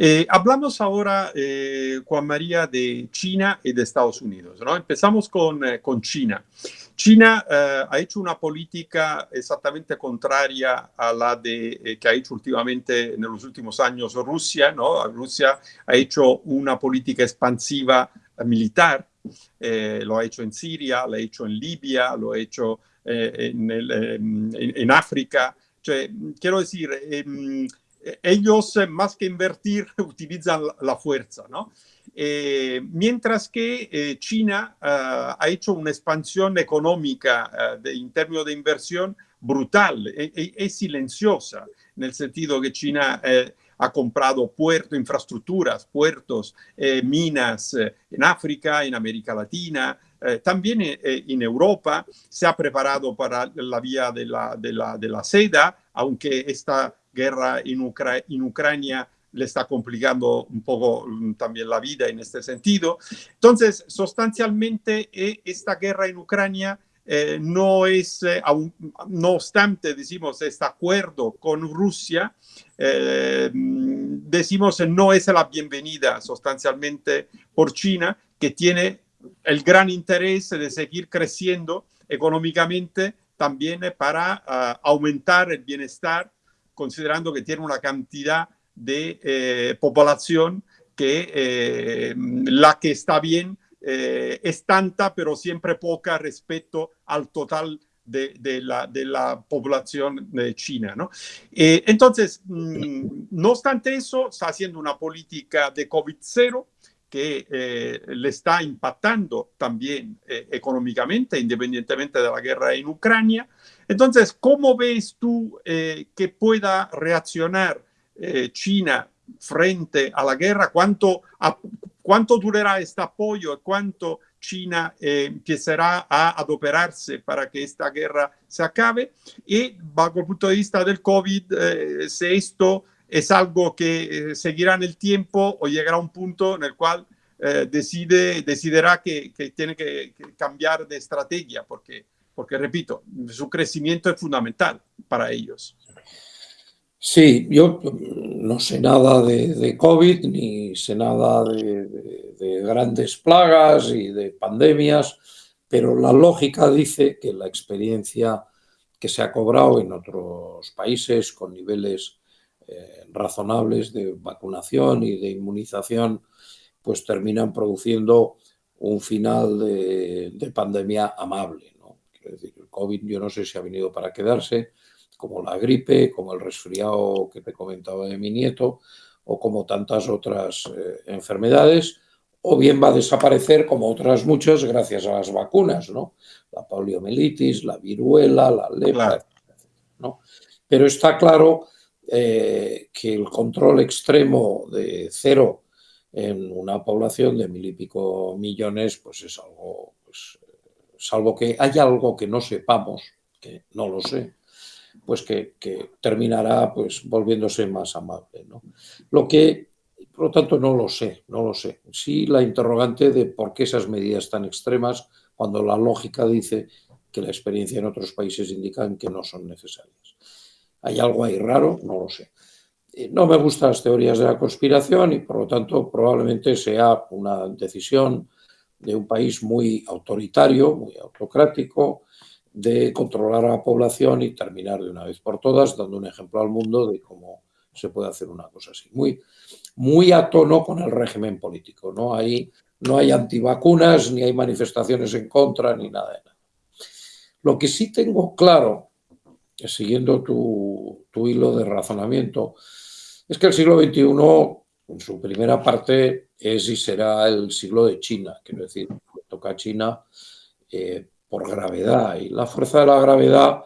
Eh, hablamos ahora, eh, Juan María, de China y de Estados Unidos. ¿no? Empezamos con, eh, con China. China ha hecho una política exactamente contraria a la de, que ha hecho últimamente en los últimos años Rusia. ¿no? Rusia ha hecho una política expansiva militar, lo ha hecho en Siria, lo ha hecho en Libia, lo ha hecho en, en, en, África. quiero decir, em, ellos eh, más que invertir utilizan la fuerza, ¿no? Eh, mientras que eh, China ha hecho una expansión económica de, en términos de inversión brutal y silenciosa, en el sentido que China ha comprado puertos, infraestructuras, puertos, minas en África, en América Latina, también en Europa, se ha preparado para la vía de la, de la, de la seda, aunque esta guerra en, Ucrania le está complicando un poco mm, también la vida en este sentido. Entonces, sustancialmente, eh, esta guerra en Ucrania eh, no es, eh, no obstante, decimos, este acuerdo con Rusia, decimos, no es la bienvenida sustancialmente por China, que tiene el gran interés de seguir creciendo económicamente también para ah, aumentar el bienestar considerando que tiene una cantidad de eh, población que eh, la que está bien eh, es tanta, pero siempre poca respecto al total de, la, de la, población de China. ¿no? entonces, mm, no obstante eso, está haciendo una política de COVID-0 que le está impactando también económicamente, independientemente de la guerra en Ucrania. Entonces, ¿cómo ves tú eh, que pueda reaccionar eh, China frente a la guerra? ¿Cuánto, cuánto durará este apoyo? ¿Cuánto China eh, empezará a adoperarse para que esta guerra se acabe? Y bajo el punto de vista del COVID, si esto es algo que seguirá en el tiempo o llegará a un punto en el cual decide, decidirá que, que tiene que, que cambiar de estrategia, porque porque repito, su crecimiento es fundamental para ellos. Sí, yo no sé nada de, COVID, ni sé nada de, grandes plagas y de pandemias, pero la lógica dice que la experiencia que se ha cobrado en otros países con niveles eh, razonables de vacunación y de inmunización, pues terminan produciendo un final de pandemia amable. Es decir, el COVID yo no sé si ha venido para quedarse, como la gripe, como el resfriado que te comentaba de mi nieto, o como tantas otras eh, enfermedades, o bien va a desaparecer como otras muchas gracias a las vacunas, ¿no? La poliomielitis, la viruela, la lepra, ¿no? Pero está claro eh, que el control extremo de cero en una población de mil y pico millones, pues es algo pues, salvo que haya algo que no sepamos, que no lo sé, pues que, terminará pues volviéndose más amable. ¿no? Lo que, por lo tanto, no lo sé, no lo sé. Sí la interrogante de por qué esas medidas tan extremas cuando la lógica dice que la experiencia en otros países indican que no son necesarias. ¿Hay algo ahí raro? No lo sé. Eh, no me gustan las teorías de la conspiración y, por lo tanto, probablemente sea una decisión de un país muy autoritario, muy autocrático, de controlar a la población y terminar de una vez por todas, dando un ejemplo al mundo de cómo se puede hacer una cosa así. Muy, muy a tono con el régimen político. ¿no? Hay, no hay antivacunas, ni hay manifestaciones en contra, ni nada de nada. Lo que sí tengo claro, siguiendo tu, hilo de razonamiento, es que el siglo XXI en su primera parte es y será el siglo de China, quiero decir, toca a China eh, por gravedad y la fuerza de la gravedad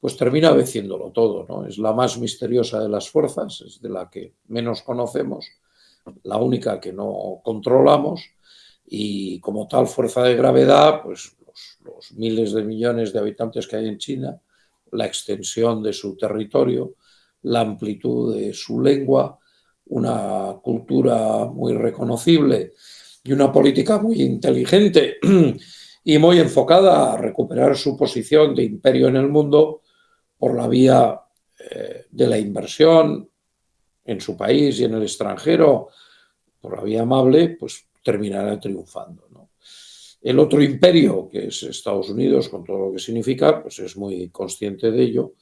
pues termina venciéndolo todo, ¿no? Es la más misteriosa de las fuerzas, es de la que menos conocemos, la única que no controlamos y como tal fuerza de gravedad, pues los miles de millones de habitantes que hay en China, la extensión de su territorio, la amplitud de su lengua, una cultura muy reconocible y una política muy inteligente y muy enfocada a recuperar su posición de imperio en el mundo por la vía eh, de la inversión en su país y en el extranjero por la vía amable, pues terminará triunfando. El otro imperio, que es Estados Unidos, con todo lo que significa, pues es muy consciente de ello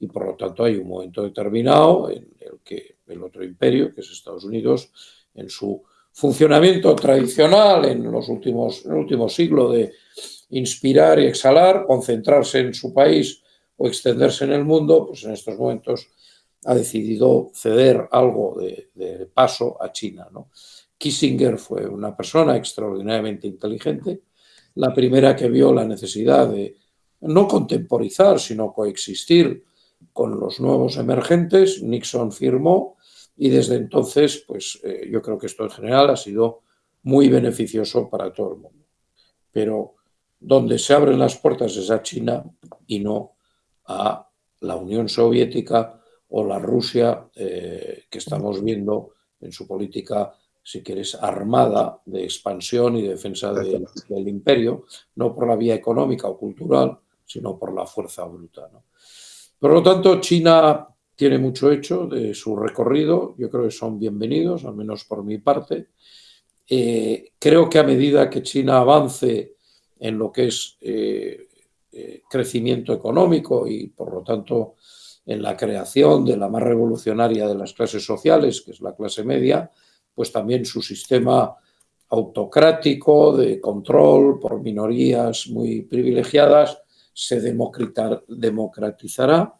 y por lo tanto hay un momento determinado en el que el otro imperio, que es Estados Unidos, en su funcionamiento tradicional en los últimos, en el último siglo de inspirar y exhalar, concentrarse en su país o extenderse en el mundo, pues en estos momentos ha decidido ceder algo de, paso a China. ¿no? Kissinger fue una persona extraordinariamente inteligente, la primera que vio la necesidad de no contemporizar, sino coexistir con los nuevos emergentes. Nixon firmó y desde entonces, pues eh, yo creo que esto en general ha sido muy beneficioso para todo el mundo. Pero donde se abren las puertas es a China y no a la Unión Soviética o la Rusia eh, que estamos viendo en su política, si quieres, armada de expansión y defensa del imperio, no por la vía económica o cultural, sino por la fuerza bruta. Por lo tanto, China tiene mucho hecho de su recorrido, yo creo que son bienvenidos, al menos por mi parte. Eh, creo que a medida que China avance en lo que es eh, eh, crecimiento económico y por lo tanto en la creación de la más revolucionaria de las clases sociales, que es la clase media, pues también su sistema autocrático de control por minorías muy privilegiadas se democratizará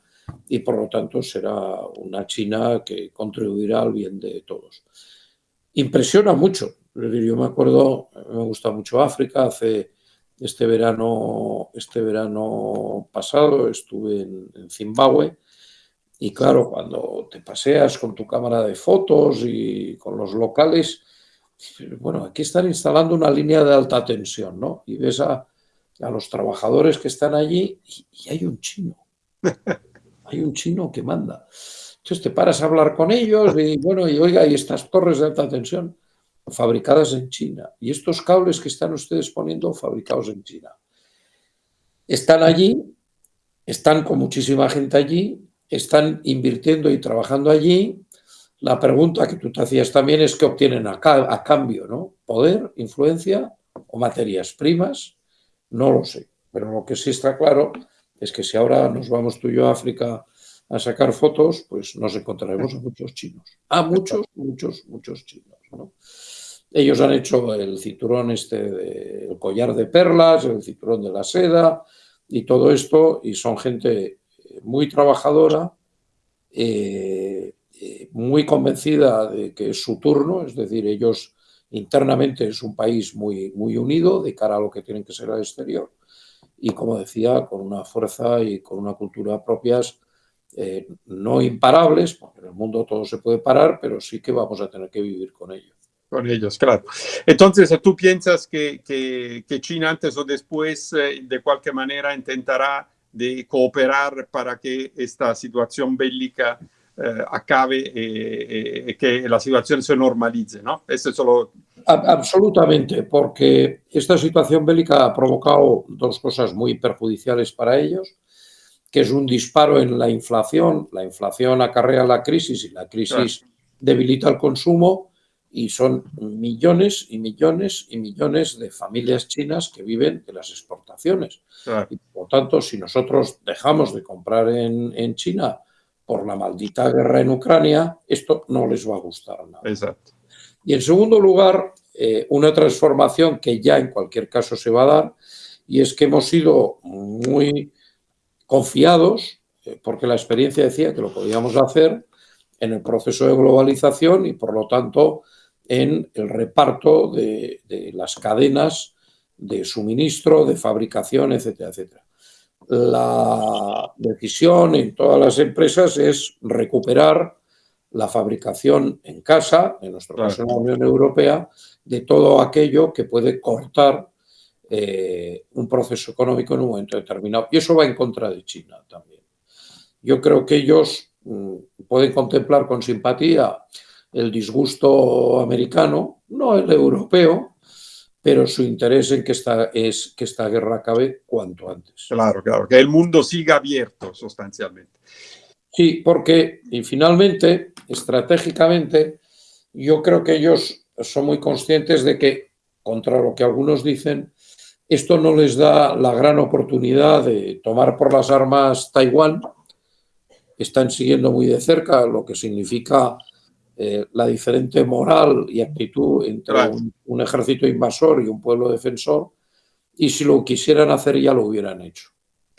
y por lo tanto será una China que contribuirá al bien de todos. Impresiona mucho, yo me acuerdo, me gusta mucho África, hace este verano, este verano pasado estuve en, Zimbabue y claro, cuando te paseas con tu cámara de fotos y con los locales, bueno, aquí están instalando una línea de alta tensión, ¿no? Y ves a, los trabajadores que están allí y, hay un chino. Hay un chino que manda. Entonces te paras a hablar con ellos y bueno, y oiga, y estas torres de alta tensión fabricadas en China. Y estos cables que están ustedes poniendo fabricados en China. Están allí, están con muchísima gente allí, están invirtiendo y trabajando allí. La pregunta que tú te hacías también es qué obtienen a, cambio, ¿no? Poder, influencia o materias primas, no lo sé. Pero lo que sí está claro es que si ahora nos vamos tú y yo a África a sacar fotos, pues nos encontraremos a muchos chinos. A muchos, muchos, muchos chinos. ¿no? Ellos han hecho el cinturón este, el collar de perlas, el cinturón de la seda y todo esto, y son gente muy trabajadora, eh, eh, muy convencida de que es su turno, es decir, ellos internamente es un país muy, muy unido de cara a lo que tienen que ser al exterior y, como decía, con una fuerza y con una cultura propias eh, no imparables, porque en el mundo todo se puede parar, pero sí que vamos a tener que vivir con ellos con ellos, claro. Entonces, ¿tú piensas que, que, China antes o después de cualquier manera intentará de cooperar para que esta situación bélica eh, acabe y eh, que la situación se normalice, ¿no? Eso es solo... Absolutamente, porque esta situación bélica ha provocado dos cosas muy perjudiciales para ellos, que es un disparo en la inflación, la inflación acarrea la crisis y la crisis debilita el consumo, y son millones y millones y millones de familias chinas que viven de las exportaciones. Y por lo tanto, si nosotros dejamos de comprar en, China por la maldita guerra en Ucrania, esto no les va a gustar nada. Exacto. Y en segundo lugar, eh, una transformación que ya en cualquier caso se va a dar, y es que hemos sido muy confiados, eh, porque la experiencia decía que lo podíamos hacer en el proceso de globalización y por lo tanto en el reparto de, las cadenas de suministro, de fabricación, etcétera, etcétera. La decisión en todas las empresas es recuperar la fabricación en casa, en nuestro caso en la Unión Europea, de todo aquello que puede cortar eh, un proceso económico en un momento determinado. Y eso va en contra de China también. Yo creo que ellos mm, pueden contemplar con simpatía el disgusto americano, no el europeo, pero su interés en que esta, es que esta guerra acabe cuanto antes. Claro, claro, que el mundo siga abierto sustancialmente. Sí, porque y finalmente, estratégicamente, yo creo que ellos son muy conscientes de que, contra lo que algunos dicen, esto no les da la gran oportunidad de tomar por las armas Taiwán. Están siguiendo muy de cerca lo que significa eh, la diferente moral y actitud entre un, ejército invasor y un pueblo defensor. Y si lo quisieran hacer ya lo hubieran hecho.